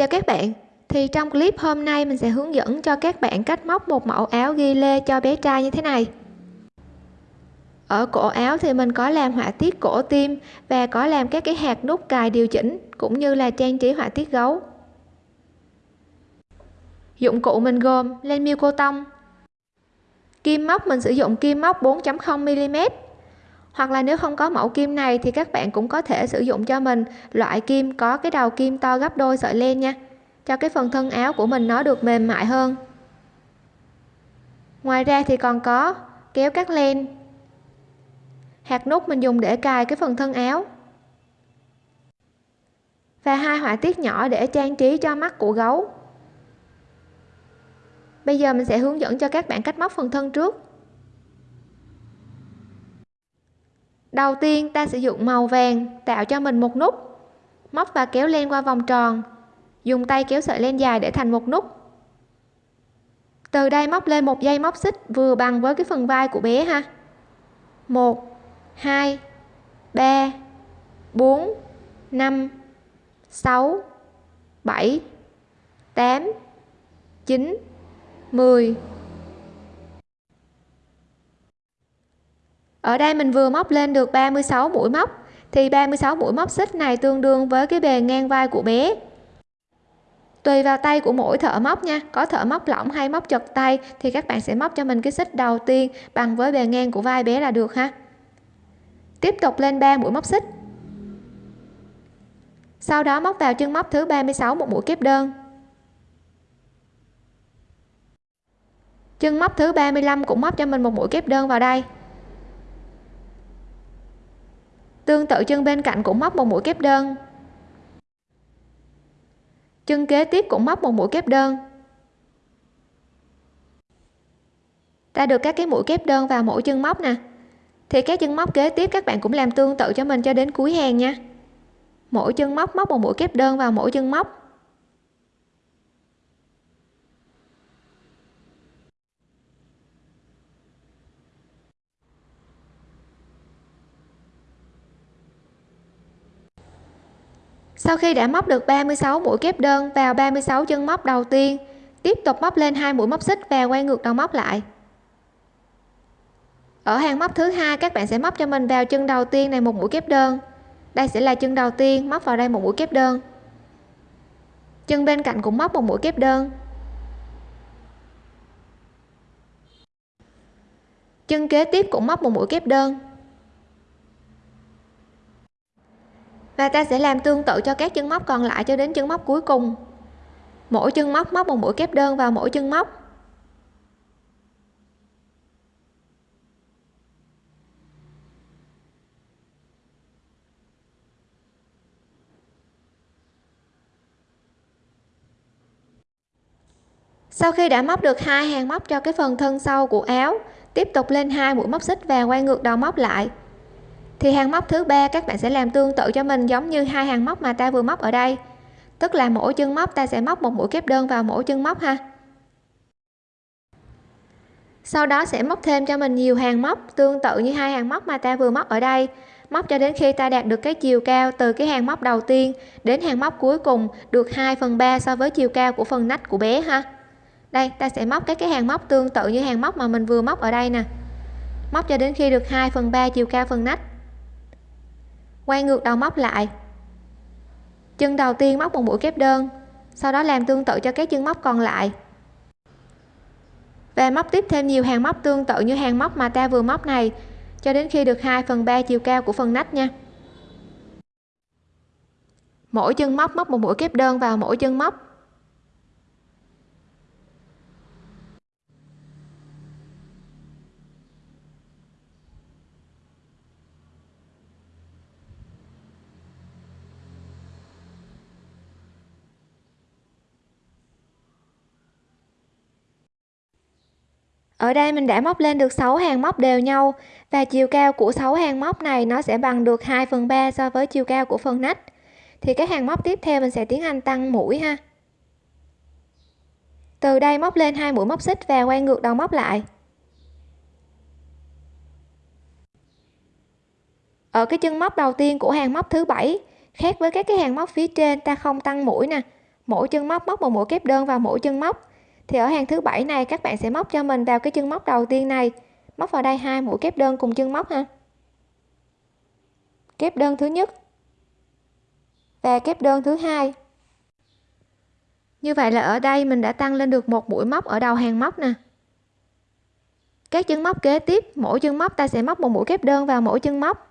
Chào các bạn, thì trong clip hôm nay mình sẽ hướng dẫn cho các bạn cách móc một mẫu áo ghi lê cho bé trai như thế này. Ở cổ áo thì mình có làm họa tiết cổ tim và có làm các cái hạt nút cài điều chỉnh cũng như là trang trí họa tiết gấu. Dụng cụ mình gồm len miêu cô tông. Kim móc mình sử dụng kim móc 4.0 mm hoặc là nếu không có mẫu kim này thì các bạn cũng có thể sử dụng cho mình. Loại kim có cái đầu kim to gấp đôi sợi len nha. Cho cái phần thân áo của mình nó được mềm mại hơn. Ngoài ra thì còn có kéo cắt len. Hạt nút mình dùng để cài cái phần thân áo. Và hai họa tiết nhỏ để trang trí cho mắt của gấu. Bây giờ mình sẽ hướng dẫn cho các bạn cách móc phần thân trước. Đầu tiên, ta sử dụng màu vàng tạo cho mình một nút. Móc và kéo len qua vòng tròn. Dùng tay kéo sợi len dài để thành một nút. Từ đây móc lên một dây móc xích vừa bằng với cái phần vai của bé ha. 1 2 3 4 5 6 7 8 9 10 ở đây mình vừa móc lên được 36 mũi móc. Thì 36 mũi móc xích này tương đương với cái bề ngang vai của bé. Tùy vào tay của mỗi thợ móc nha. Có thợ móc lỏng hay móc chật tay thì các bạn sẽ móc cho mình cái xích đầu tiên bằng với bề ngang của vai bé là được ha. Tiếp tục lên 3 mũi móc xích. Sau đó móc vào chân móc thứ 36 một mũi kép đơn. Chân móc thứ 35 cũng móc cho mình một mũi kép đơn vào đây. Tương tự chân bên cạnh cũng móc một mũi kép đơn. Chân kế tiếp cũng móc một mũi kép đơn. Ta được các cái mũi kép đơn vào mỗi chân móc nè. Thì các chân móc kế tiếp các bạn cũng làm tương tự cho mình cho đến cuối hàng nha. Mỗi chân móc móc một mũi kép đơn vào mỗi chân móc. Sau khi đã móc được 36 mũi kép đơn vào 36 chân móc đầu tiên, tiếp tục móc lên hai mũi móc xích và quay ngược đầu móc lại. Ở hàng móc thứ hai, các bạn sẽ móc cho mình vào chân đầu tiên này một mũi kép đơn. Đây sẽ là chân đầu tiên, móc vào đây một mũi kép đơn. Chân bên cạnh cũng móc một mũi kép đơn. Chân kế tiếp cũng móc một mũi kép đơn. Và ta sẽ làm tương tự cho các chân móc còn lại cho đến chân móc cuối cùng. Mỗi chân móc móc một mũi kép đơn vào mỗi chân móc. Sau khi đã móc được hai hàng móc cho cái phần thân sau của áo, tiếp tục lên hai mũi móc xích và quay ngược đầu móc lại thì hàng móc thứ ba các bạn sẽ làm tương tự cho mình giống như hai hàng móc mà ta vừa móc ở đây. Tức là mỗi chân móc ta sẽ móc một mũi kép đơn vào mỗi chân móc ha. Sau đó sẽ móc thêm cho mình nhiều hàng móc tương tự như hai hàng móc mà ta vừa móc ở đây. Móc cho đến khi ta đạt được cái chiều cao từ cái hàng móc đầu tiên đến hàng móc cuối cùng được 2 phần 3 so với chiều cao của phần nách của bé ha. Đây, ta sẽ móc các cái hàng móc tương tự như hàng móc mà mình vừa móc ở đây nè. Móc cho đến khi được 2 phần 3 chiều cao phần nách quay ngược đầu móc lại. Chân đầu tiên móc một mũi kép đơn, sau đó làm tương tự cho các chân móc còn lại. Và móc tiếp thêm nhiều hàng móc tương tự như hàng móc mà ta vừa móc này, cho đến khi được 2 phần 3 chiều cao của phần nách nha. Mỗi chân móc móc một mũi kép đơn vào mỗi chân móc. Ở đây mình đã móc lên được 6 hàng móc đều nhau, và chiều cao của 6 hàng móc này nó sẽ bằng được 2 phần 3 so với chiều cao của phần nách. Thì các hàng móc tiếp theo mình sẽ tiến hành tăng mũi ha. Từ đây móc lên hai mũi móc xích và quay ngược đầu móc lại. Ở cái chân móc đầu tiên của hàng móc thứ bảy, khác với các cái hàng móc phía trên ta không tăng mũi nè. Mỗi chân móc móc một mũi kép đơn vào mỗi chân móc thì ở hàng thứ bảy này, các bạn sẽ móc cho mình vào cái chân móc đầu tiên này. Móc vào đây hai mũi kép đơn cùng chân móc ha. Kép đơn thứ nhất và kép đơn thứ hai. Như vậy là ở đây mình đã tăng lên được một mũi móc ở đầu hàng móc nè. Các chân móc kế tiếp, mỗi chân móc ta sẽ móc một mũi kép đơn vào mỗi chân móc.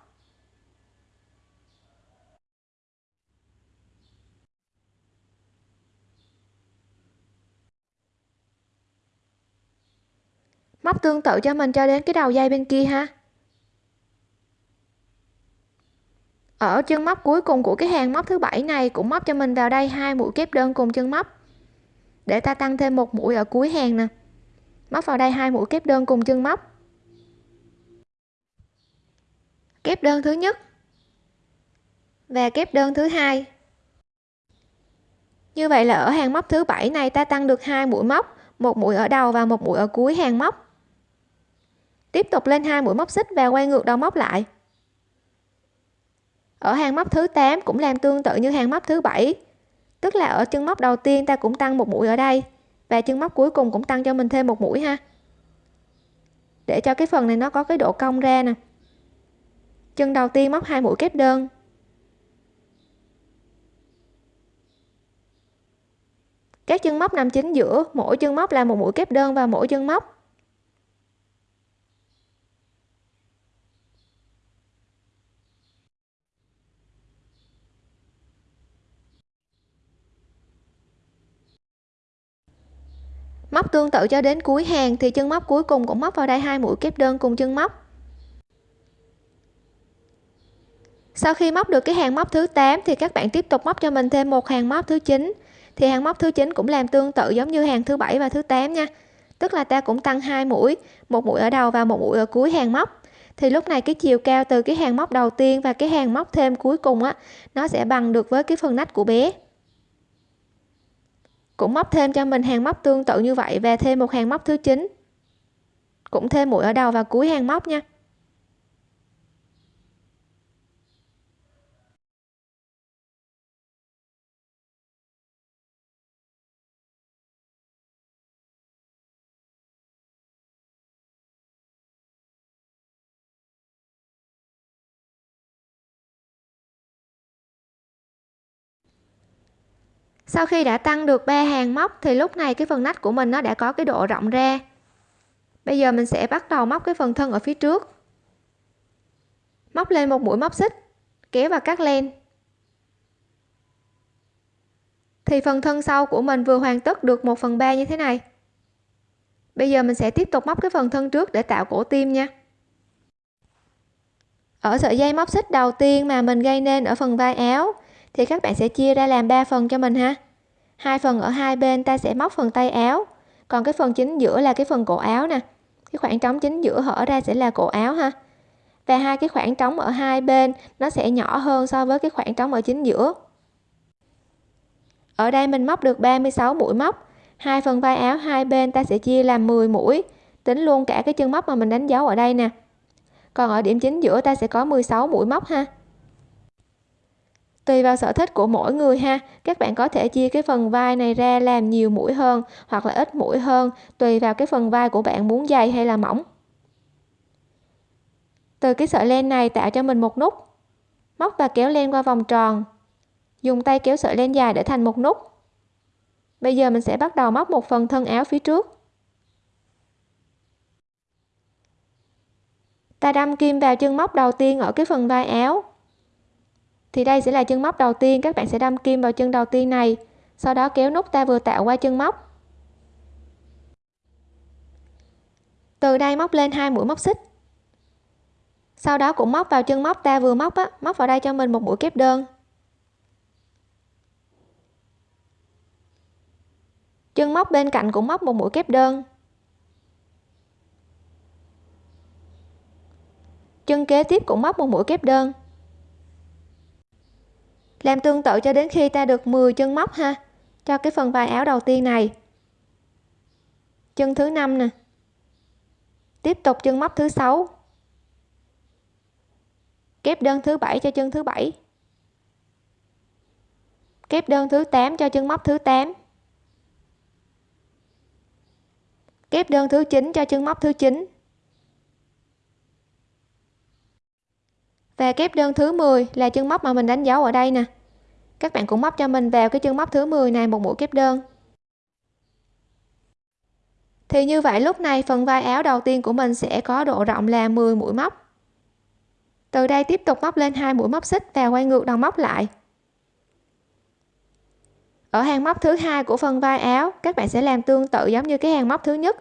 Móc tương tự cho mình cho đến cái đầu dây bên kia ha. Ở chân móc cuối cùng của cái hàng móc thứ bảy này cũng móc cho mình vào đây hai mũi kép đơn cùng chân móc. Để ta tăng thêm một mũi ở cuối hàng nè. Móc vào đây hai mũi kép đơn cùng chân móc. Kép đơn thứ nhất và kép đơn thứ hai. Như vậy là ở hàng móc thứ bảy này ta tăng được hai mũi móc, một mũi ở đầu và một mũi ở cuối hàng móc tiếp tục lên hai mũi móc xích và quay ngược đầu móc lại. Ở hàng móc thứ 8 cũng làm tương tự như hàng móc thứ bảy. Tức là ở chân móc đầu tiên ta cũng tăng một mũi ở đây, và chân móc cuối cùng cũng tăng cho mình thêm một mũi ha. Để cho cái phần này nó có cái độ cong ra nè. Chân đầu tiên móc hai mũi kép đơn. Các chân móc nằm chính giữa, mỗi chân móc là một mũi kép đơn và mỗi chân móc. Móc tương tự cho đến cuối hàng thì chân móc cuối cùng cũng móc vào đây hai mũi kép đơn cùng chân móc. Sau khi móc được cái hàng móc thứ 8 thì các bạn tiếp tục móc cho mình thêm một hàng móc thứ 9 thì hàng móc thứ 9 cũng làm tương tự giống như hàng thứ bảy và thứ 8 nha. Tức là ta cũng tăng hai mũi, một mũi ở đầu và một mũi ở cuối hàng móc. Thì lúc này cái chiều cao từ cái hàng móc đầu tiên và cái hàng móc thêm cuối cùng á, nó sẽ bằng được với cái phần nách của bé cũng móc thêm cho mình hàng móc tương tự như vậy và thêm một hàng móc thứ 9 cũng thêm mũi ở đầu và cuối hàng móc nha. Sau khi đã tăng được ba hàng móc thì lúc này cái phần nách của mình nó đã có cái độ rộng ra. Bây giờ mình sẽ bắt đầu móc cái phần thân ở phía trước. Móc lên một mũi móc xích, kéo và cắt len. Thì phần thân sau của mình vừa hoàn tất được 1 phần 3 như thế này. Bây giờ mình sẽ tiếp tục móc cái phần thân trước để tạo cổ tim nha. Ở sợi dây móc xích đầu tiên mà mình gây nên ở phần vai áo thì các bạn sẽ chia ra làm 3 phần cho mình ha. Hai phần ở hai bên ta sẽ móc phần tay áo. Còn cái phần chính giữa là cái phần cổ áo nè. Cái khoảng trống chính giữa hở ra sẽ là cổ áo ha. Và hai cái khoảng trống ở hai bên nó sẽ nhỏ hơn so với cái khoảng trống ở chính giữa. Ở đây mình móc được 36 mũi móc. Hai phần vai áo hai bên ta sẽ chia làm 10 mũi. Tính luôn cả cái chân móc mà mình đánh dấu ở đây nè. Còn ở điểm chính giữa ta sẽ có 16 mũi móc ha tùy vào sở thích của mỗi người ha. Các bạn có thể chia cái phần vai này ra làm nhiều mũi hơn hoặc là ít mũi hơn, tùy vào cái phần vai của bạn muốn dày hay là mỏng. Từ cái sợi len này tạo cho mình một nút. Móc và kéo len qua vòng tròn. Dùng tay kéo sợi len dài để thành một nút. Bây giờ mình sẽ bắt đầu móc một phần thân áo phía trước. Ta đâm kim vào chân móc đầu tiên ở cái phần vai áo thì đây sẽ là chân móc đầu tiên, các bạn sẽ đâm kim vào chân đầu tiên này. Sau đó kéo nút ta vừa tạo qua chân móc. Từ đây móc lên hai mũi móc xích. Sau đó cũng móc vào chân móc ta vừa móc á, móc vào đây cho mình một mũi kép đơn. Chân móc bên cạnh cũng móc một mũi kép đơn. Chân kế tiếp cũng móc một mũi kép đơn làm tương tự cho đến khi ta được 10 chân móc ha. Cho cái phần vai áo đầu tiên này. Chân thứ năm nè. Tiếp tục chân móc thứ sáu. Kép đơn thứ bảy cho chân thứ bảy. Kép đơn thứ 8 cho chân móc thứ 8 kép đơn thứ 9 cho chân móc thứ 9 và kép đơn thứ 10 là chân móc mà mình đánh dấu ở đây nè. Các bạn cũng móc cho mình vào cái chân móc thứ 10 này một mũi kép đơn. Thì như vậy lúc này phần vai áo đầu tiên của mình sẽ có độ rộng là 10 mũi móc. Từ đây tiếp tục móc lên hai mũi móc xích và quay ngược đầu móc lại. Ở hàng móc thứ hai của phần vai áo, các bạn sẽ làm tương tự giống như cái hàng móc thứ nhất.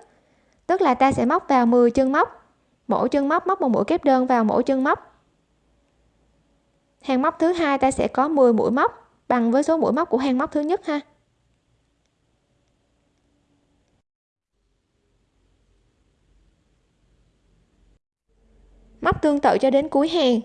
Tức là ta sẽ móc vào 10 chân móc. Mỗi chân móc móc một mũi kép đơn vào mỗi chân móc hàng móc thứ hai ta sẽ có 10 mũi móc, bằng với số mũi móc của hàng móc thứ nhất ha. Móc tương tự cho đến cuối hàng.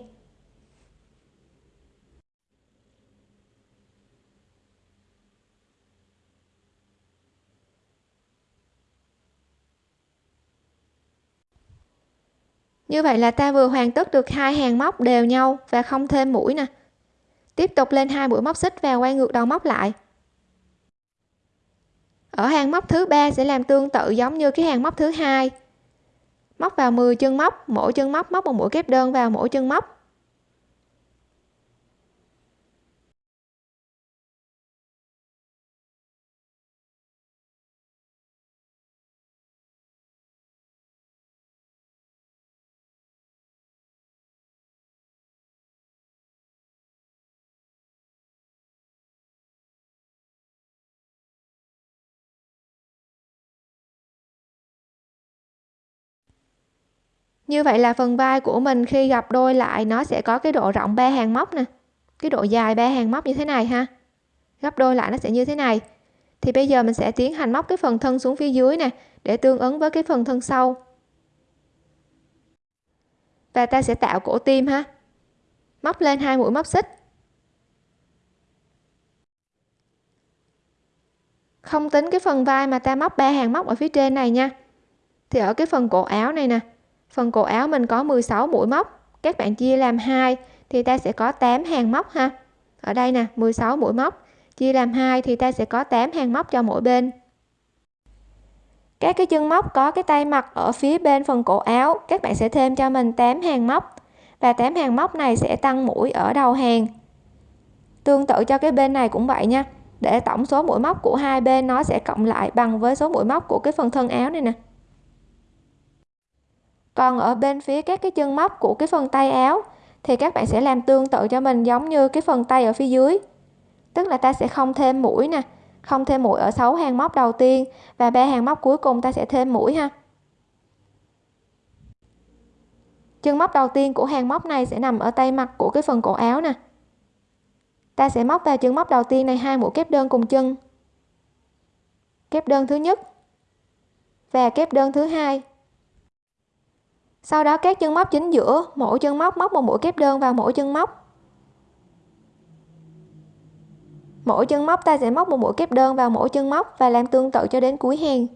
Như vậy là ta vừa hoàn tất được hai hàng móc đều nhau và không thêm mũi nè. Tiếp tục lên hai mũi móc xích và quay ngược đầu móc lại. Ở hàng móc thứ ba sẽ làm tương tự giống như cái hàng móc thứ hai. Móc vào 10 chân móc, mỗi chân móc móc một mũi kép đơn vào mỗi chân móc. Như vậy là phần vai của mình khi gặp đôi lại, nó sẽ có cái độ rộng ba hàng móc nè. Cái độ dài ba hàng móc như thế này ha. Gấp đôi lại nó sẽ như thế này. Thì bây giờ mình sẽ tiến hành móc cái phần thân xuống phía dưới nè, để tương ứng với cái phần thân sau. Và ta sẽ tạo cổ tim ha. Móc lên hai mũi móc xích. Không tính cái phần vai mà ta móc ba hàng móc ở phía trên này nha. Thì ở cái phần cổ áo này nè phần cổ áo mình có 16 mũi móc, các bạn chia làm hai thì ta sẽ có 8 hàng móc ha. Ở đây nè 16 mũi móc, chia làm hai thì ta sẽ có 8 hàng móc cho mỗi bên. Các cái chân móc có cái tay mặt ở phía bên phần cổ áo, các bạn sẽ thêm cho mình 8 hàng móc. Và 8 hàng móc này sẽ tăng mũi ở đầu hàng. Tương tự cho cái bên này cũng vậy nha. Để tổng số mũi móc của hai bên nó sẽ cộng lại bằng với số mũi móc của cái phần thân áo này nè còn ở bên phía các cái chân móc của cái phần tay áo, thì các bạn sẽ làm tương tự cho mình giống như cái phần tay ở phía dưới. Tức là ta sẽ không thêm mũi nè, không thêm mũi ở 6 hàng móc đầu tiên và ba hàng móc cuối cùng ta sẽ thêm mũi ha. Chân móc đầu tiên của hàng móc này sẽ nằm ở tay mặt của cái phần cổ áo nè. Ta sẽ móc vào chân móc đầu tiên này hai mũi kép đơn cùng chân. Kép đơn thứ nhất và kép đơn thứ hai sau đó các chân móc chính giữa, mỗi chân móc móc một mũi kép đơn vào mỗi chân móc. Mỗi chân móc ta sẽ móc một mũi kép đơn vào mỗi chân móc và làm tương tự cho đến cuối hàng.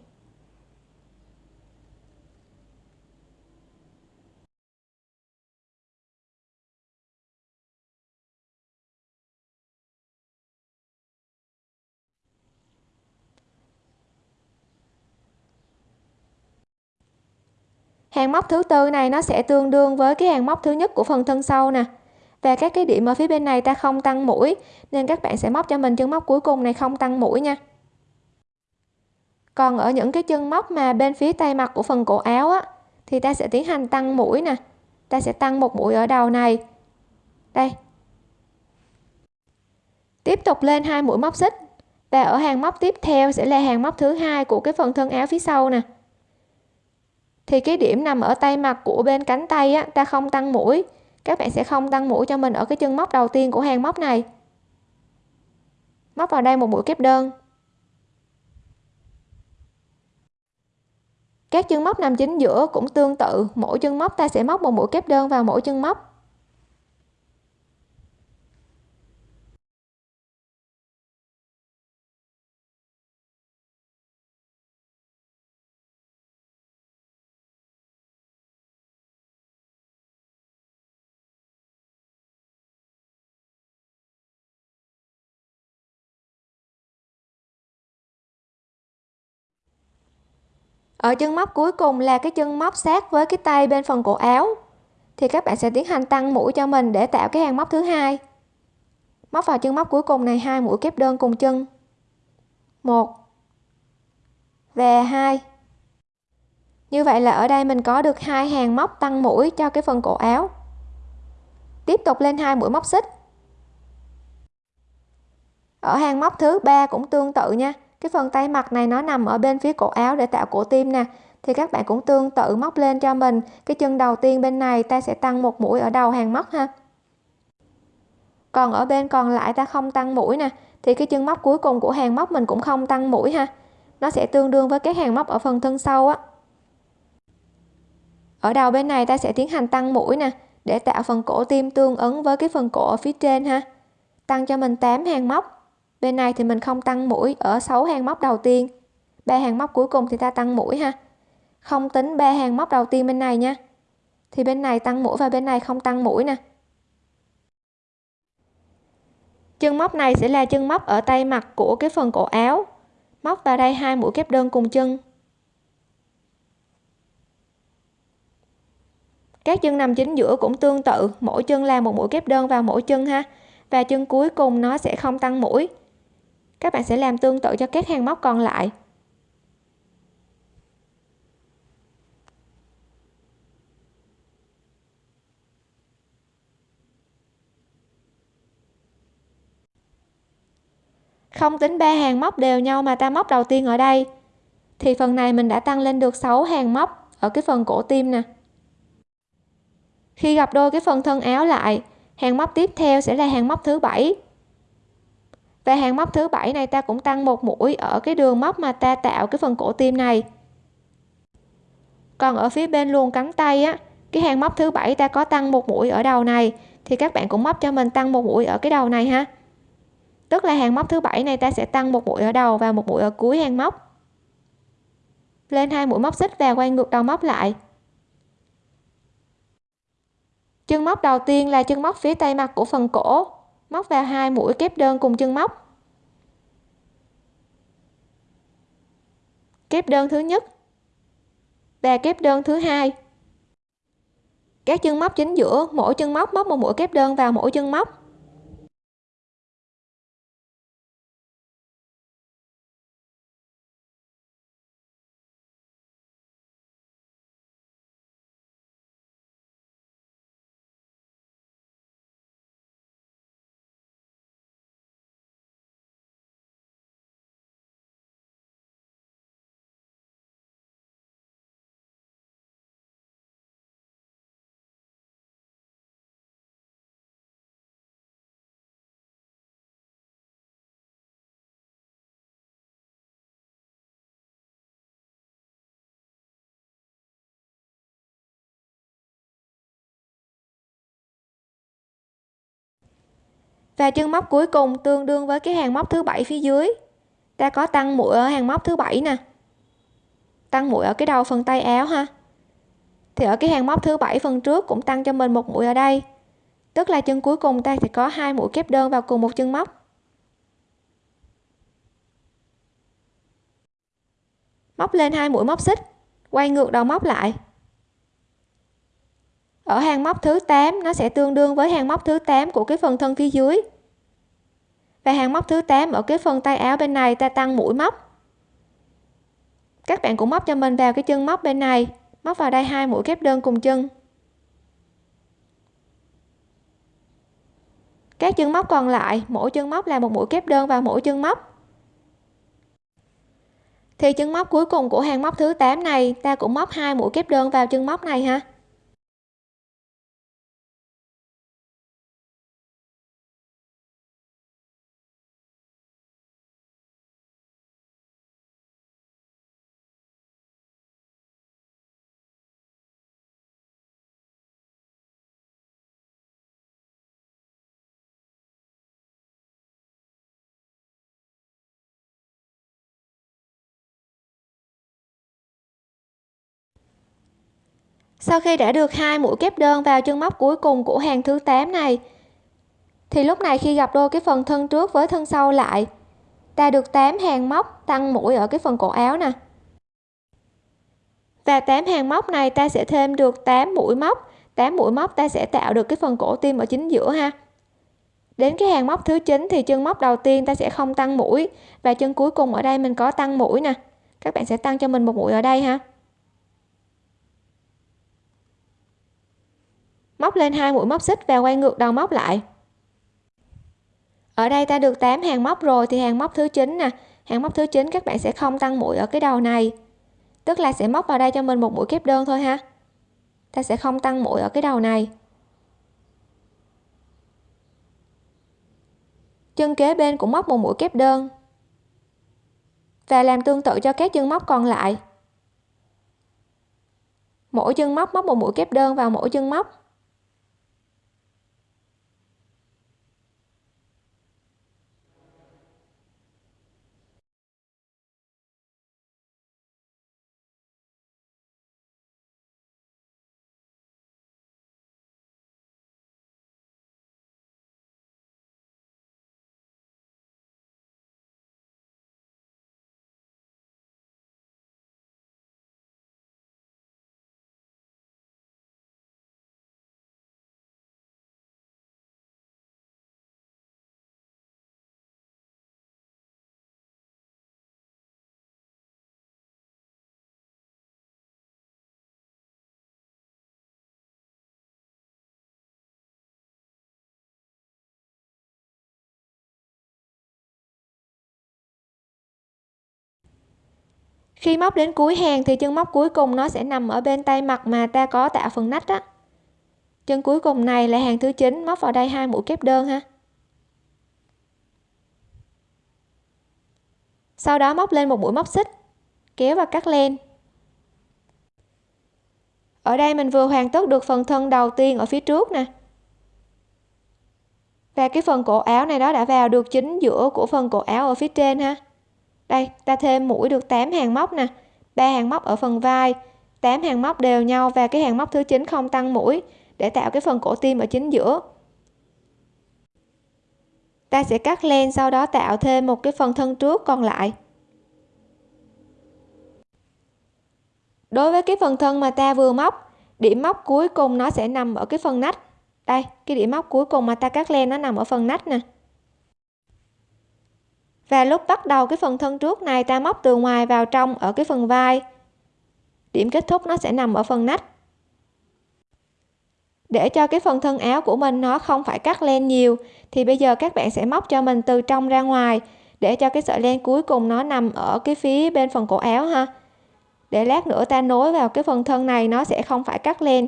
Hàng móc thứ tư này nó sẽ tương đương với cái hàng móc thứ nhất của phần thân sau nè. Và các cái điểm ở phía bên này ta không tăng mũi, nên các bạn sẽ móc cho mình chân móc cuối cùng này không tăng mũi nha. Còn ở những cái chân móc mà bên phía tay mặt của phần cổ áo á, thì ta sẽ tiến hành tăng mũi nè. Ta sẽ tăng một mũi ở đầu này. Đây. Tiếp tục lên hai mũi móc xích. Và ở hàng móc tiếp theo sẽ là hàng móc thứ hai của cái phần thân áo phía sau nè thì cái điểm nằm ở tay mặt của bên cánh tay á, ta không tăng mũi. Các bạn sẽ không tăng mũi cho mình ở cái chân móc đầu tiên của hàng móc này. Móc vào đây một mũi kép đơn. Các chân móc nằm chính giữa cũng tương tự. Mỗi chân móc ta sẽ móc một mũi kép đơn vào mỗi chân móc. Ở chân móc cuối cùng là cái chân móc sát với cái tay bên phần cổ áo. Thì các bạn sẽ tiến hành tăng mũi cho mình để tạo cái hàng móc thứ hai. Móc vào chân móc cuối cùng này, hai mũi kép đơn cùng chân. Một và hai. Như vậy là ở đây mình có được hai hàng móc tăng mũi cho cái phần cổ áo. Tiếp tục lên hai mũi móc xích. Ở hàng móc thứ ba cũng tương tự nha cái phần tay mặt này nó nằm ở bên phía cổ áo để tạo cổ tim nè. Thì các bạn cũng tương tự móc lên cho mình. Cái chân đầu tiên bên này ta sẽ tăng một mũi ở đầu hàng móc ha. Còn ở bên còn lại ta không tăng mũi nè. Thì cái chân móc cuối cùng của hàng móc mình cũng không tăng mũi ha. Nó sẽ tương đương với cái hàng móc ở phần thân sau á. Ở đầu bên này ta sẽ tiến hành tăng mũi nè, để tạo phần cổ tim tương ứng với cái phần cổ ở phía trên ha. Tăng cho mình 8 hàng móc bên này thì mình không tăng mũi ở 6 hàng móc đầu tiên. Ba hàng móc cuối cùng thì ta tăng mũi ha. Không tính ba hàng móc đầu tiên bên này nha. Thì bên này tăng mũi và bên này không tăng mũi nè. Chân móc này sẽ là chân móc ở tay mặt của cái phần cổ áo. Móc vào đây hai mũi kép đơn cùng chân. Các chân nằm chính giữa cũng tương tự, mỗi chân là một mũi kép đơn vào mỗi chân ha. Và chân cuối cùng nó sẽ không tăng mũi các bạn sẽ làm tương tự cho các hàng móc còn lại. Không tính ba hàng móc đều nhau mà ta móc đầu tiên ở đây. Thì phần này mình đã tăng lên được 6 hàng móc ở cái phần cổ tim nè. Khi gặp đôi cái phần thân áo lại, hàng móc tiếp theo sẽ là hàng móc thứ bảy và hàng móc thứ bảy này ta cũng tăng một mũi ở cái đường móc mà ta tạo cái phần cổ tim này. Còn ở phía bên luồn cánh tay á, cái hàng móc thứ bảy ta có tăng một mũi ở đầu này, thì các bạn cũng móc cho mình tăng một mũi ở cái đầu này ha. Tức là hàng móc thứ bảy này ta sẽ tăng một mũi ở đầu và một mũi ở cuối hàng móc. Lên hai mũi móc xích và quay ngược đầu móc lại. Chân móc đầu tiên là chân móc phía tay mặt của phần cổ móc vào hai mũi kép đơn cùng chân móc. Kép đơn thứ nhất và kép đơn thứ hai. Các chân móc chính giữa mỗi chân móc móc một mũi kép đơn vào mỗi chân móc. Và chân móc cuối cùng tương đương với cái hàng móc thứ bảy phía dưới. Ta có tăng mũi ở hàng móc thứ bảy nè. Tăng mũi ở cái đầu phần tay áo ha. Thì ở cái hàng móc thứ bảy phần trước cũng tăng cho mình một mũi ở đây. Tức là chân cuối cùng ta sẽ có hai mũi kép đơn vào cùng một chân móc. Móc lên hai mũi móc xích. Quay ngược đầu móc lại ở hàng móc thứ 8 nó sẽ tương đương với hàng móc thứ 8 của cái phần thân phía dưới. Và hàng móc thứ 8 ở cái phần tay áo bên này ta tăng mũi móc. Các bạn cũng móc cho mình vào cái chân móc bên này, móc vào đây hai mũi kép đơn cùng chân. Các chân móc còn lại, mỗi chân móc là một mũi kép đơn vào mỗi chân móc. Thì chân móc cuối cùng của hàng móc thứ 8 này, ta cũng móc hai mũi kép đơn vào chân móc này ha. Sau khi đã được hai mũi kép đơn vào chân móc cuối cùng của hàng thứ 8 này, thì lúc này khi gặp đôi cái phần thân trước với thân sau lại, ta được 8 hàng móc tăng mũi ở cái phần cổ áo nè. Và 8 hàng móc này ta sẽ thêm được 8 mũi móc 8 mũi móc ta sẽ tạo được cái phần cổ tim ở chính giữa ha. Đến cái hàng móc thứ 9 thì chân móc đầu tiên ta sẽ không tăng mũi và chân cuối cùng ở đây mình có tăng mũi nè. Các bạn sẽ tăng cho mình một mũi ở đây ha. Móc lên hai mũi móc xích và quay ngược đầu móc lại. Ở đây ta được 8 hàng móc rồi, thì hàng móc thứ 9 nè. Hàng móc thứ 9 các bạn sẽ không tăng mũi ở cái đầu này. Tức là sẽ móc vào đây cho mình một mũi kép đơn thôi ha. Ta sẽ không tăng mũi ở cái đầu này. Chân kế bên cũng móc một mũi kép đơn. Và làm tương tự cho các chân móc còn lại. Mỗi chân móc móc một mũi kép đơn vào mỗi chân móc. Khi móc đến cuối hàng thì chân móc cuối cùng nó sẽ nằm ở bên tay mặt mà ta có tạo phần nách á. Chân cuối cùng này là hàng thứ 9 móc vào đây hai mũi kép đơn ha. Sau đó móc lên một mũi móc xích, kéo và cắt len. Ở đây mình vừa hoàn tất được phần thân đầu tiên ở phía trước nè. Và cái phần cổ áo này đó đã vào được chính giữa của phần cổ áo ở phía trên ha đây, ta thêm mũi được 8 hàng móc nè. Ba hàng móc ở phần vai. 8 hàng móc đều nhau và cái hàng móc thứ 9 không tăng mũi để tạo cái phần cổ tim ở chính giữa. Ta sẽ cắt len sau đó tạo thêm một cái phần thân trước còn lại. Đối với cái phần thân mà ta vừa móc, điểm móc cuối cùng nó sẽ nằm ở cái phần nách. Đây, cái điểm móc cuối cùng mà ta cắt len nó nằm ở phần nách nè và lúc bắt đầu cái phần thân trước này ta móc từ ngoài vào trong ở cái phần vai. Điểm kết thúc nó sẽ nằm ở phần nách. Để cho cái phần thân áo của mình nó không phải cắt len nhiều, thì bây giờ các bạn sẽ móc cho mình từ trong ra ngoài, để cho cái sợi len cuối cùng nó nằm ở cái phía bên phần cổ áo ha. Để lát nữa ta nối vào cái phần thân này nó sẽ không phải cắt len,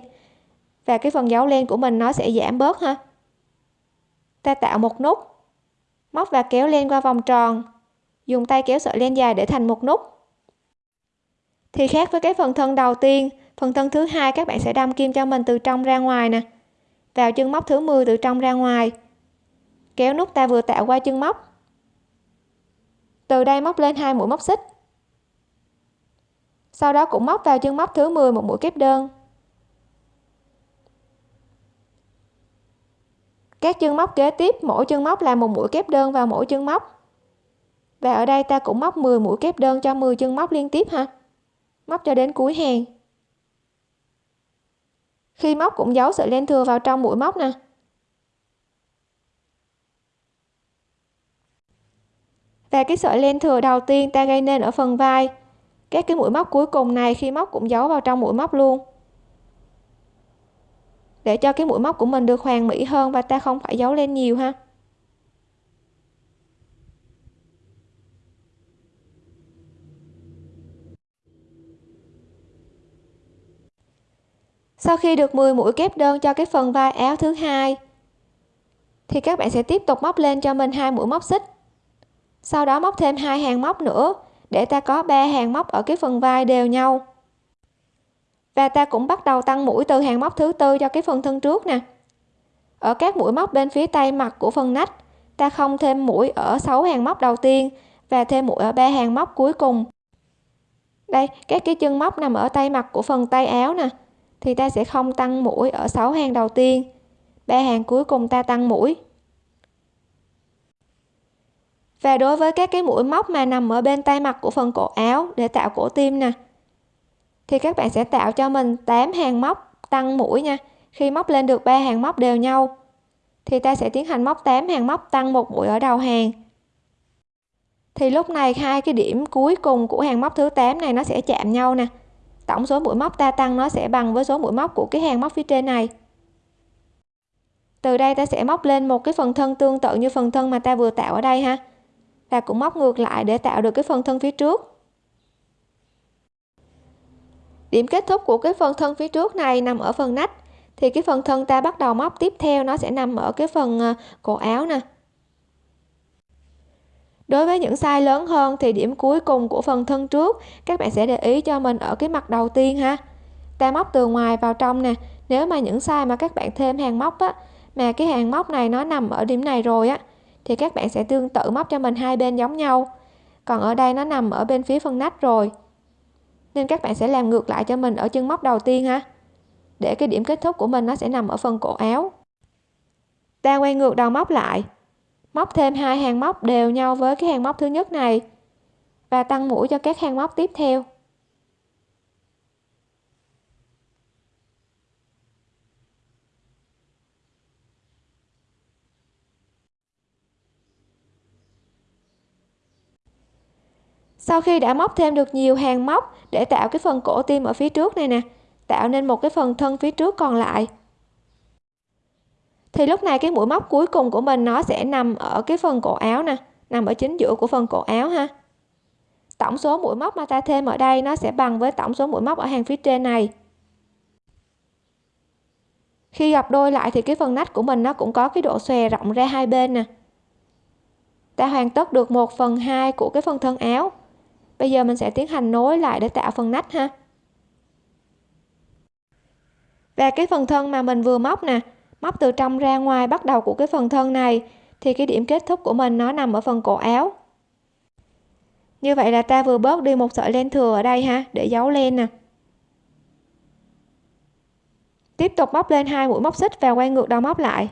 và cái phần dấu len của mình nó sẽ giảm bớt ha. Ta tạo một nút móc và kéo len qua vòng tròn. Dùng tay kéo sợi len dài để thành một nút. Thì khác với cái phần thân đầu tiên, phần thân thứ hai các bạn sẽ đâm kim cho mình từ trong ra ngoài nè. Vào chân móc thứ 10 từ trong ra ngoài. Kéo nút ta vừa tạo qua chân móc. Từ đây móc lên hai mũi móc xích. Sau đó cũng móc vào chân móc thứ 10 một mũi kép đơn. Các chân móc kế tiếp, mỗi chân móc là một mũi kép đơn vào mỗi chân móc. Và ở đây ta cũng móc 10 mũi kép đơn cho 10 chân móc liên tiếp ha. Móc cho đến cuối hàng. Khi móc cũng giấu sợi len thừa vào trong mũi móc nè. Và cái sợi len thừa đầu tiên ta gây nên ở phần vai. Các cái mũi móc cuối cùng này khi móc cũng giấu vào trong mũi móc luôn để cho cái mũi móc của mình được hoàn mỹ hơn và ta không phải giấu lên nhiều ha. Sau khi được 10 mũi kép đơn cho cái phần vai áo thứ hai, thì các bạn sẽ tiếp tục móc lên cho mình hai mũi móc xích. Sau đó móc thêm hai hàng móc nữa để ta có ba hàng móc ở cái phần vai đều nhau và ta cũng bắt đầu tăng mũi từ hàng móc thứ tư cho cái phần thân trước nè. Ở các mũi móc bên phía tay mặt của phần nách, ta không thêm mũi ở 6 hàng móc đầu tiên và thêm mũi ở ba hàng móc cuối cùng. Đây, các cái chân móc nằm ở tay mặt của phần tay áo nè, thì ta sẽ không tăng mũi ở 6 hàng đầu tiên. Ba hàng cuối cùng ta tăng mũi. Và đối với các cái mũi móc mà nằm ở bên tay mặt của phần cổ áo để tạo cổ tim nè thì các bạn sẽ tạo cho mình 8 hàng móc tăng mũi nha. Khi móc lên được ba hàng móc đều nhau, thì ta sẽ tiến hành móc 8 hàng móc tăng một mũi ở đầu hàng. Thì lúc này hai cái điểm cuối cùng của hàng móc thứ 8 này nó sẽ chạm nhau nè. Tổng số mũi móc ta tăng nó sẽ bằng với số mũi móc của cái hàng móc phía trên này. Từ đây ta sẽ móc lên một cái phần thân tương tự như phần thân mà ta vừa tạo ở đây ha. Và cũng móc ngược lại để tạo được cái phần thân phía trước điểm kết thúc của cái phần thân phía trước này nằm ở phần nách. Thì cái phần thân ta bắt đầu móc tiếp theo, nó sẽ nằm ở cái phần ờ, cổ áo nè. Đối với những size lớn hơn thì điểm cuối cùng của phần thân trước, các bạn sẽ để ý cho mình ở cái mặt đầu tiên ha. Ta móc từ ngoài vào trong nè. Nếu mà những size mà các bạn thêm hàng móc á, mà cái hàng móc này nó nằm ở điểm này rồi á, thì các bạn sẽ tương tự móc cho mình hai bên giống nhau. Còn ở đây nó nằm ở bên phía phần nách rồi nên các bạn sẽ làm ngược lại cho mình ở chân móc đầu tiên ha. Để cái điểm kết thúc của mình nó sẽ nằm ở phần cổ áo. Ta quay ngược đầu móc lại. Móc thêm hai hàng móc đều nhau với cái hàng móc thứ nhất này. Và tăng mũi cho các hàng móc tiếp theo. Sau khi đã móc thêm được nhiều hàng móc để tạo cái phần cổ tim ở phía trước này nè, tạo nên một cái phần thân phía trước còn lại. Thì lúc này cái mũi móc cuối cùng của mình nó sẽ nằm ở cái phần cổ áo nè, nằm ở chính giữa của phần cổ áo ha. Tổng số mũi móc mà ta thêm ở đây nó sẽ bằng với tổng số mũi móc ở hàng phía trên này. Khi gặp đôi lại thì cái phần nách của mình nó cũng có cái độ xòe rộng ra hai bên nè. Ta hoàn tất được 1 phần 2 của cái phần thân áo bây giờ mình sẽ tiến hành nối lại để tạo phần nách ha. Và cái phần thân mà mình vừa móc nè, móc từ trong ra ngoài bắt đầu của cái phần thân này, thì cái điểm kết thúc của mình nó nằm ở phần cổ áo. Như vậy là ta vừa bớt đi một sợi len thừa ở đây ha, để giấu len nè. Tiếp tục móc lên hai mũi móc xích và quay ngược đầu móc lại.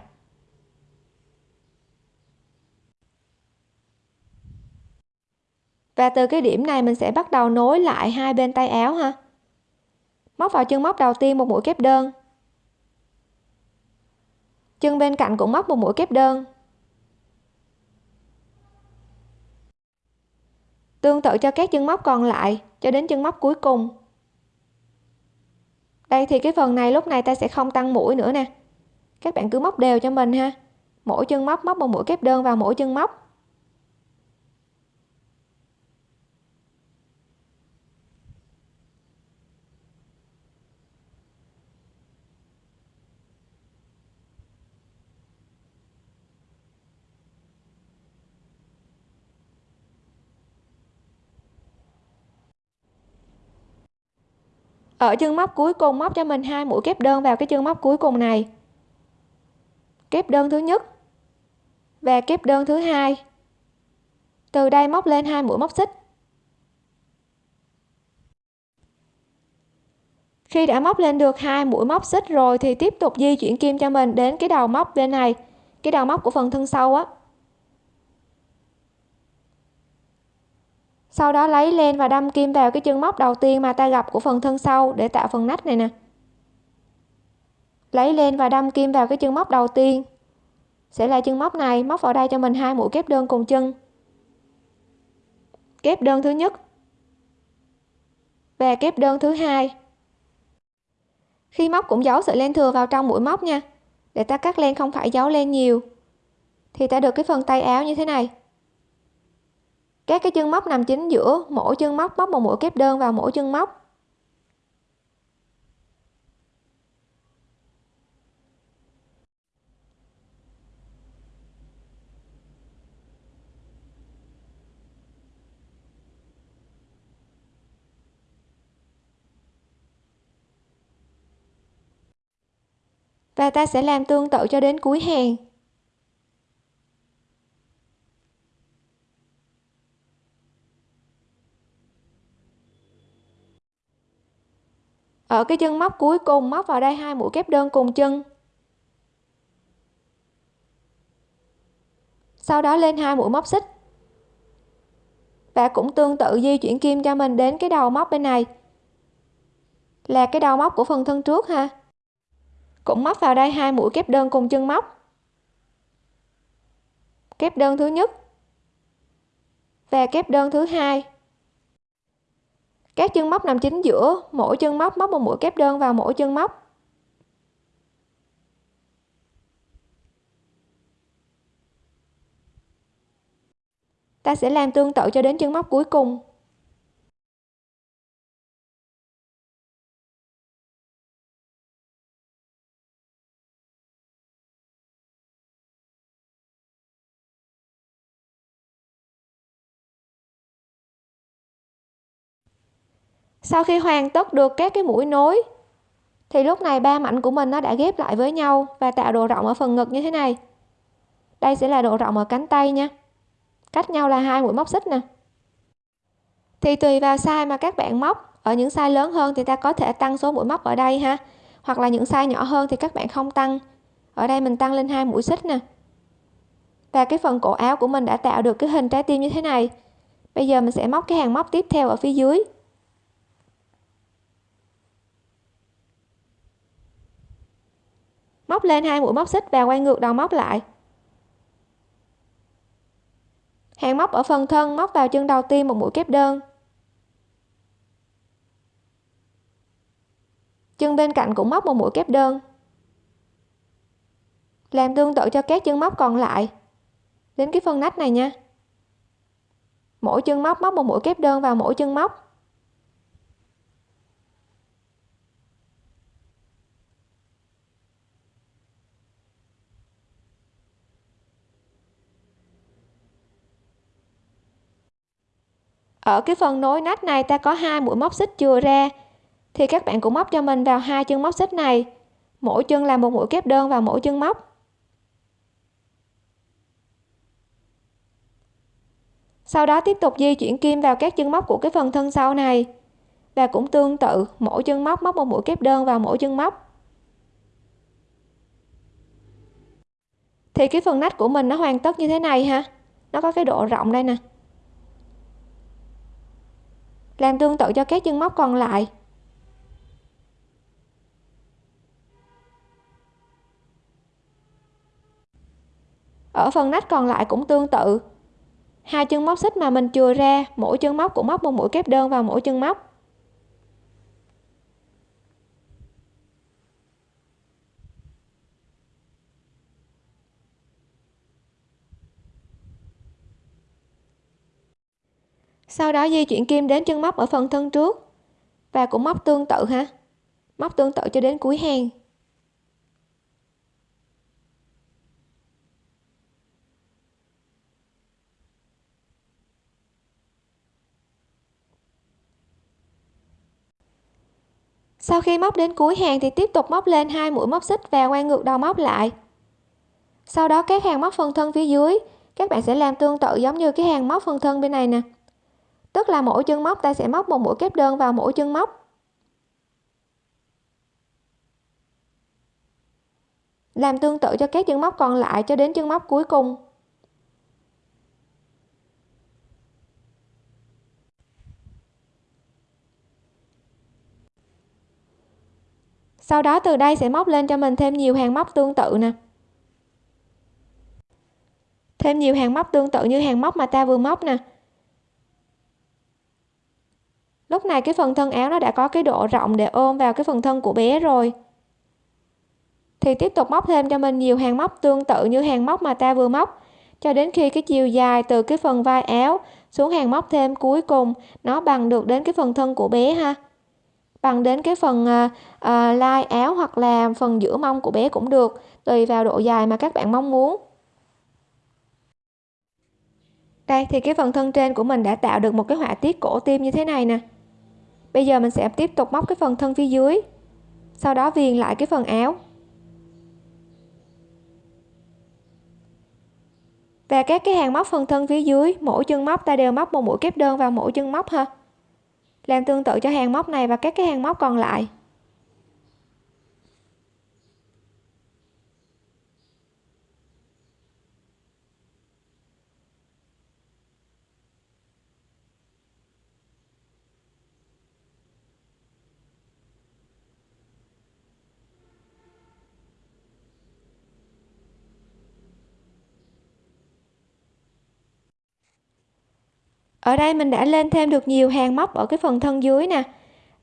Và từ cái điểm này mình sẽ bắt đầu nối lại hai bên tay áo ha. Móc vào chân móc đầu tiên một mũi kép đơn. Chân bên cạnh cũng móc một mũi kép đơn. Tương tự cho các chân móc còn lại, cho đến chân móc cuối cùng. Đây thì cái phần này lúc này ta sẽ không tăng mũi nữa nè. Các bạn cứ móc đều cho mình ha. Mỗi chân móc móc một mũi kép đơn vào mỗi chân móc. Ở chân móc cuối cùng móc cho mình hai mũi kép đơn vào cái chân móc cuối cùng này. Kép đơn thứ nhất và kép đơn thứ hai. Từ đây móc lên hai mũi móc xích. Khi đã móc lên được hai mũi móc xích rồi thì tiếp tục di chuyển kim cho mình đến cái đầu móc bên này. Cái đầu móc của phần thân sau á. Sau đó lấy len và đâm kim vào cái chân móc đầu tiên mà ta gặp của phần thân sau để tạo phần nách này nè. Lấy len và đâm kim vào cái chân móc đầu tiên. Sẽ là chân móc này, móc vào đây cho mình hai mũi kép đơn cùng chân. Kép đơn thứ nhất và kép đơn thứ hai. Khi móc cũng giấu sợi len thừa vào trong mũi móc nha. Để ta cắt len không phải giấu len nhiều. Thì ta được cái phần tay áo như thế này các cái chân móc nằm chính giữa, mỗi chân móc móc một mũi kép đơn vào mỗi chân móc. Và ta sẽ làm tương tự cho đến cuối hàng. Ở cái chân móc cuối cùng móc vào đây hai mũi kép đơn cùng chân. Sau đó lên hai mũi móc xích. Và cũng tương tự di chuyển kim cho mình đến cái đầu móc bên này. Là cái đầu móc của phần thân trước ha. Cũng móc vào đây hai mũi kép đơn cùng chân móc. Kép đơn thứ nhất và kép đơn thứ hai các chân móc nằm chính giữa, mỗi chân móc móc một mũi kép đơn vào mỗi chân móc. Ta sẽ làm tương tự cho đến chân móc cuối cùng. Sau khi hoàn tất được các cái mũi nối, thì lúc này ba mảnh của mình nó đã ghép lại với nhau và tạo độ rộng ở phần ngực như thế này. Đây sẽ là độ rộng ở cánh tay nha. Cách nhau là hai mũi móc xích nè. Thì tùy vào size mà các bạn móc, ở những size lớn hơn thì ta có thể tăng số mũi móc ở đây ha. Hoặc là những size nhỏ hơn thì các bạn không tăng. Ở đây mình tăng lên hai mũi xích nè. Và cái phần cổ áo của mình đã tạo được cái hình trái tim như thế này. Bây giờ mình sẽ móc cái hàng móc tiếp theo ở phía dưới. Móc lên hai mũi móc xích và quay ngược đầu móc lại. Hàng móc ở phần thân, móc vào chân đầu tiên một mũi kép đơn. Chân bên cạnh cũng móc một mũi kép đơn. Làm tương tự cho các chân móc còn lại. Đến cái phần nách này nha. Mỗi chân móc móc một mũi kép đơn vào mỗi chân móc. Ở cái phần nối nách này ta có hai mũi móc xích chừa ra. Thì các bạn cũng móc cho mình vào hai chân móc xích này. Mỗi chân là một mũi kép đơn vào mỗi chân móc. Sau đó tiếp tục di chuyển kim vào các chân móc của cái phần thân sau này. Và cũng tương tự, mỗi chân móc móc một mũi kép đơn vào mỗi chân móc. Thì cái phần nách của mình nó hoàn tất như thế này ha. Nó có cái độ rộng đây nè làm tương tự cho các chân móc còn lại. Ở phần nách còn lại cũng tương tự. Hai chân móc xích mà mình chừa ra, mỗi chân móc cũng móc một mũi kép đơn vào mỗi chân móc. Sau đó di chuyển kim đến chân móc ở phần thân trước. Và cũng móc tương tự ha móc tương tự cho đến cuối hàng sau khi móc đến cuối hàng thì tiếp tục móc lên hai mũi móc xích và quay ngược đầu móc lại. Sau đó các hàng móc phần thân phía dưới, các bạn sẽ làm tương tự giống như cái hàng móc phần thân bên này nè tức là mỗi chân móc, ta sẽ móc một mũi kép đơn vào mỗi chân móc. Làm tương tự cho các chân móc còn lại cho đến chân móc cuối cùng. Sau đó từ đây sẽ móc lên cho mình thêm nhiều hàng móc tương tự nè. Thêm nhiều hàng móc tương tự như hàng móc mà ta vừa móc nè lúc này cái phần thân áo nó đã có cái độ rộng để ôm vào cái phần thân của bé rồi. Thì tiếp tục móc thêm cho mình nhiều hàng móc tương tự như hàng móc mà ta vừa móc. Cho đến khi cái chiều dài từ cái phần vai áo xuống hàng móc thêm cuối cùng nó bằng được đến cái phần thân của bé ha. Bằng đến cái phần uh, uh, lai áo hoặc là phần giữa mông của bé cũng được tùy vào độ dài mà các bạn mong muốn. Đây thì cái phần thân trên của mình đã tạo được một cái họa tiết cổ tim như thế này nè bây giờ mình sẽ tiếp tục móc cái phần thân phía dưới. Sau đó viền lại cái phần áo. Và các cái hàng móc phần thân phía dưới, mỗi chân móc, ta đều móc một mũi kép đơn vào mỗi chân móc ha. Làm tương tự cho hàng móc này và các cái hàng móc còn lại. Ở đây mình đã lên thêm được nhiều hàng móc ở cái phần thân dưới nè.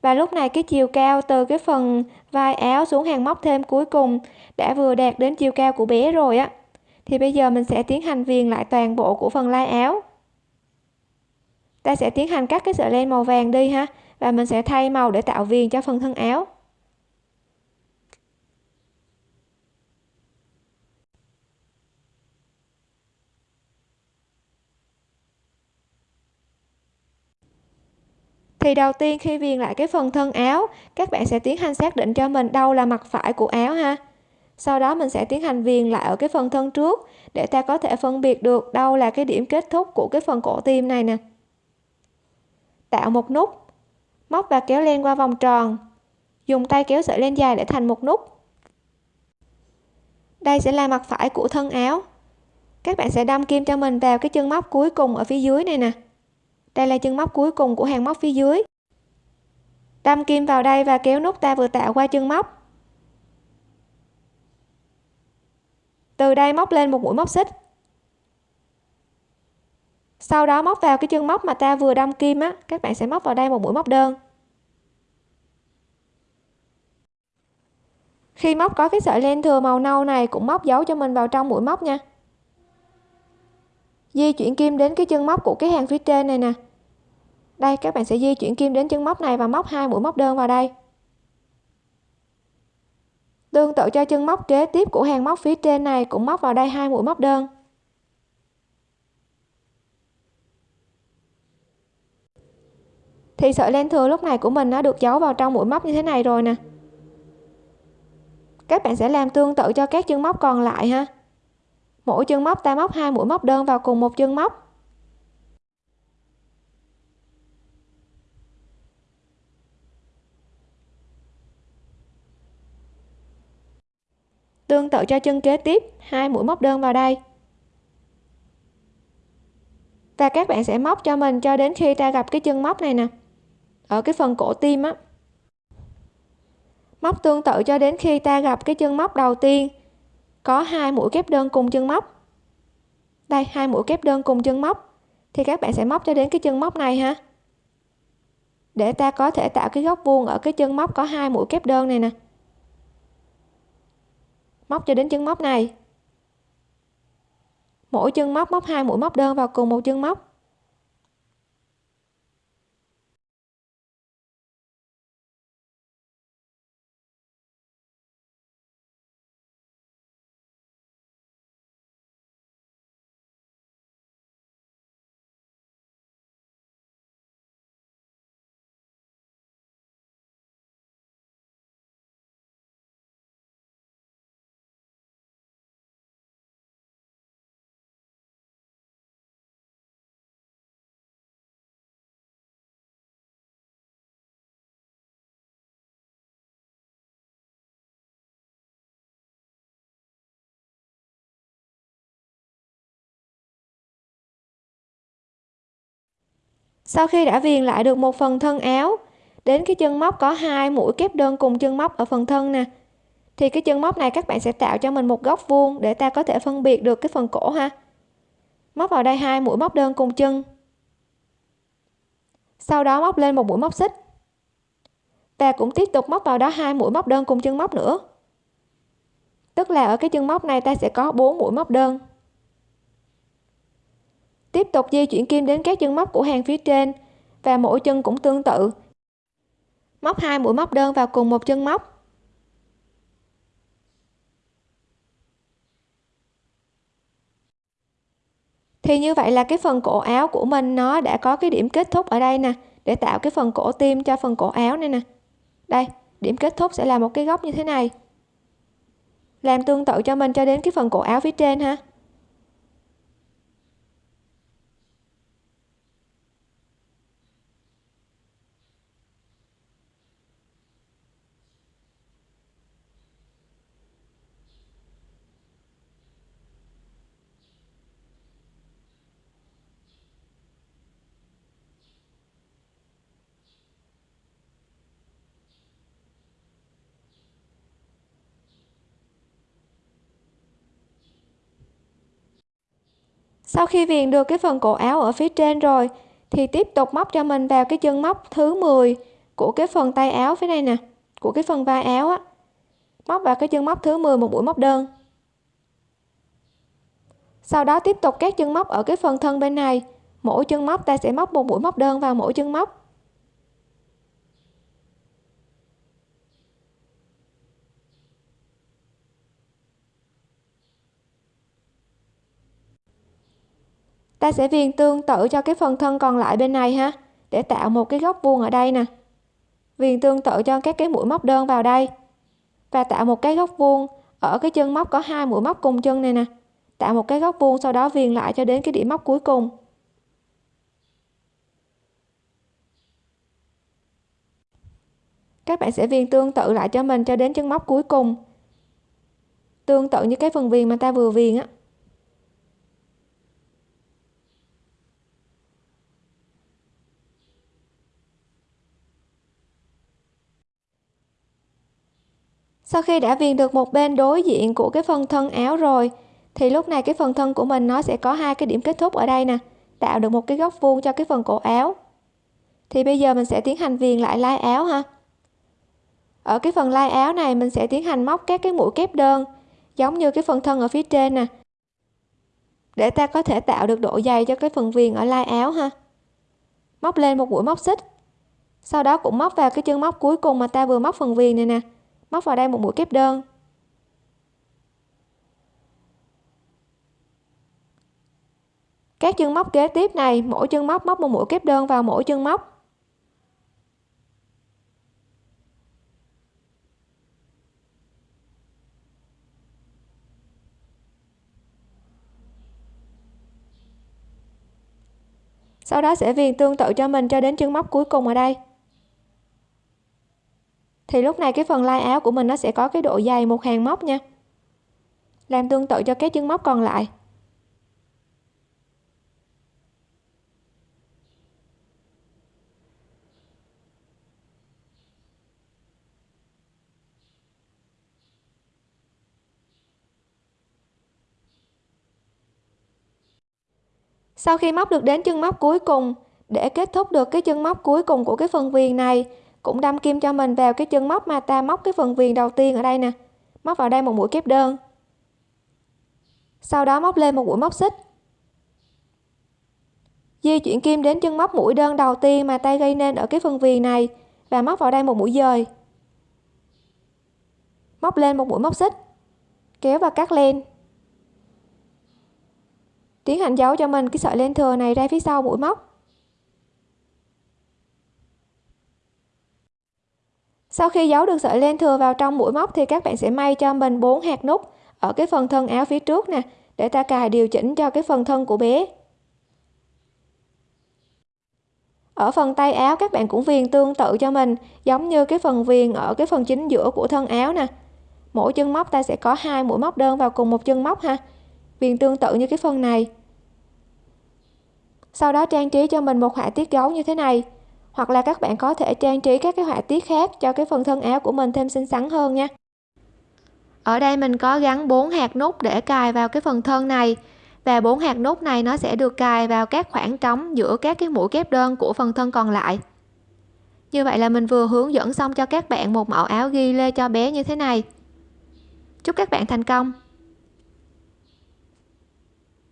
Và lúc này cái chiều cao từ cái phần vai áo xuống hàng móc thêm cuối cùng đã vừa đạt đến chiều cao của bé rồi á. Thì bây giờ mình sẽ tiến hành viền lại toàn bộ của phần lai áo. Ta sẽ tiến hành cắt cái sợi len màu vàng đi ha, và mình sẽ thay màu để tạo viền cho phần thân áo. Thì đầu tiên khi viền lại cái phần thân áo, các bạn sẽ tiến hành xác định cho mình đâu là mặt phải của áo ha. Sau đó mình sẽ tiến hành viền lại ở cái phần thân trước để ta có thể phân biệt được đâu là cái điểm kết thúc của cái phần cổ tim này nè. Tạo một nút, móc và kéo len qua vòng tròn. Dùng tay kéo sợi len dài để thành một nút. Đây sẽ là mặt phải của thân áo. Các bạn sẽ đâm kim cho mình vào cái chân móc cuối cùng ở phía dưới này nè đây là chân móc cuối cùng của hàng móc phía dưới. Đâm kim vào đây và kéo nút ta vừa tạo qua chân móc. Từ đây móc lên một mũi móc xích. Sau đó móc vào cái chân móc mà ta vừa đâm kim á, các bạn sẽ móc vào đây một mũi móc đơn. Khi móc có cái sợi len thừa màu nâu này cũng móc dấu cho mình vào trong mũi móc nha. Di chuyển kim đến cái chân móc của cái hàng phía trên này nè đây, các bạn sẽ di chuyển kim đến chân móc này và móc hai mũi móc đơn vào đây. Tương tự cho chân móc kế tiếp của hàng móc phía trên này cũng móc vào đây hai mũi móc đơn. Thì sợi len thừa lúc này của mình nó được giấu vào trong mũi móc như thế này rồi nè. Các bạn sẽ làm tương tự cho các chân móc còn lại ha. Mỗi chân móc ta móc hai mũi móc đơn vào cùng một chân móc. Tương tự cho chân kế tiếp. Hai mũi móc đơn vào đây. Và các bạn sẽ móc cho mình cho đến khi ta gặp cái chân móc này nè. Ở cái phần cổ tim á. Móc tương tự cho đến khi ta gặp cái chân móc đầu tiên. Có hai mũi kép đơn cùng chân móc. Đây, hai mũi kép đơn cùng chân móc. Thì các bạn sẽ móc cho đến cái chân móc này ha. Để ta có thể tạo cái góc vuông ở cái chân móc có hai mũi kép đơn này nè móc cho đến chân móc này. Mỗi chân móc móc hai mũi móc đơn vào cùng một chân móc. Sau khi đã viền lại được một phần thân áo, đến cái chân móc có hai mũi kép đơn cùng chân móc ở phần thân nè. Thì cái chân móc này các bạn sẽ tạo cho mình một góc vuông để ta có thể phân biệt được cái phần cổ ha. Móc vào đây hai mũi móc đơn cùng chân. Sau đó móc lên một mũi móc xích. Và cũng tiếp tục móc vào đó hai mũi móc đơn cùng chân móc nữa. Tức là ở cái chân móc này ta sẽ có 4 mũi móc đơn tiếp tục di chuyển kim đến các chân móc của hàng phía trên, và mỗi chân cũng tương tự. Móc hai mũi móc đơn vào cùng một chân móc. Thì như vậy là cái phần cổ áo của mình nó đã có cái điểm kết thúc ở đây nè, để tạo cái phần cổ tim cho phần cổ áo này nè. Đây, điểm kết thúc sẽ là một cái góc như thế này. Làm tương tự cho mình cho đến cái phần cổ áo phía trên ha. Sau khi viền được cái phần cổ áo ở phía trên rồi, thì tiếp tục móc cho mình vào cái chân móc thứ 10 của cái phần tay áo phía đây nè, của cái phần vai áo á. Móc vào cái chân móc thứ 10 một mũi móc đơn. Sau đó tiếp tục các chân móc ở cái phần thân bên này. Mỗi chân móc ta sẽ móc một mũi móc đơn vào mỗi chân móc. Ta sẽ viền tương tự cho cái phần thân còn lại bên này ha, để tạo một cái góc vuông ở đây nè. Viền tương tự cho các cái mũi móc đơn vào đây và tạo một cái góc vuông ở cái chân móc có hai mũi móc cùng chân này nè. Tạo một cái góc vuông sau đó viền lại cho đến cái điểm móc cuối cùng. Các bạn sẽ viền tương tự lại cho mình cho đến chân móc cuối cùng. Tương tự như cái phần viền mà ta vừa viền á. Sau khi đã viền được một bên đối diện của cái phần thân áo rồi, thì lúc này cái phần thân của mình nó sẽ có hai cái điểm kết thúc ở đây nè, tạo được một cái góc vuông cho cái phần cổ áo. Thì bây giờ mình sẽ tiến hành viền lại lai áo ha. Ở cái phần lai áo này mình sẽ tiến hành móc các cái mũi kép đơn, giống như cái phần thân ở phía trên nè, để ta có thể tạo được độ dày cho cái phần viền ở lai áo ha. Móc lên một mũi móc xích, sau đó cũng móc vào cái chân móc cuối cùng mà ta vừa móc phần viền này nè móc vào đây một mũi kép đơn. Các chân móc kế tiếp này, mỗi chân móc móc một mũi kép đơn vào mỗi chân móc. Sau đó sẽ viền tương tự cho mình cho đến chân móc cuối cùng ở đây thì lúc này cái phần lai áo của mình nó sẽ có cái độ dày một hàng móc nha. Làm tương tự cho các chân móc còn lại. Sau khi móc được đến chân móc cuối cùng, để kết thúc được cái chân móc cuối cùng của cái phần viền này cũng đâm kim cho mình vào cái chân móc mà ta móc cái phần viền đầu tiên ở đây nè. Móc vào đây một mũi kép đơn. Sau đó móc lên một mũi móc xích. Di chuyển kim đến chân móc mũi đơn đầu tiên mà tay gây nên ở cái phần viền này và móc vào đây một mũi dời. Móc lên một mũi móc xích, kéo và cắt len. Tiến hành giấu cho mình cái sợi len thừa này ra phía sau mũi móc. Sau khi giấu được sợi len thừa vào trong mũi móc thì các bạn sẽ may cho mình bốn hạt nút ở cái phần thân áo phía trước nè, để ta cài điều chỉnh cho cái phần thân của bé. Ở phần tay áo, các bạn cũng viền tương tự cho mình, giống như cái phần viền ở cái phần chính giữa của thân áo nè. Mỗi chân móc ta sẽ có hai mũi móc đơn vào cùng một chân móc ha. Viền tương tự như cái phần này. Sau đó trang trí cho mình một họa tiết gấu như thế này hoặc là các bạn có thể trang trí các cái họa tiết khác cho cái phần thân áo của mình thêm xinh xắn hơn nha. Ở đây mình có gắn bốn hạt nút để cài vào cái phần thân này. Và bốn hạt nút này nó sẽ được cài vào các khoảng trống giữa các cái mũi kép đơn của phần thân còn lại. Như vậy là mình vừa hướng dẫn xong cho các bạn một mẫu áo ghi lê cho bé như thế này. Chúc các bạn thành công!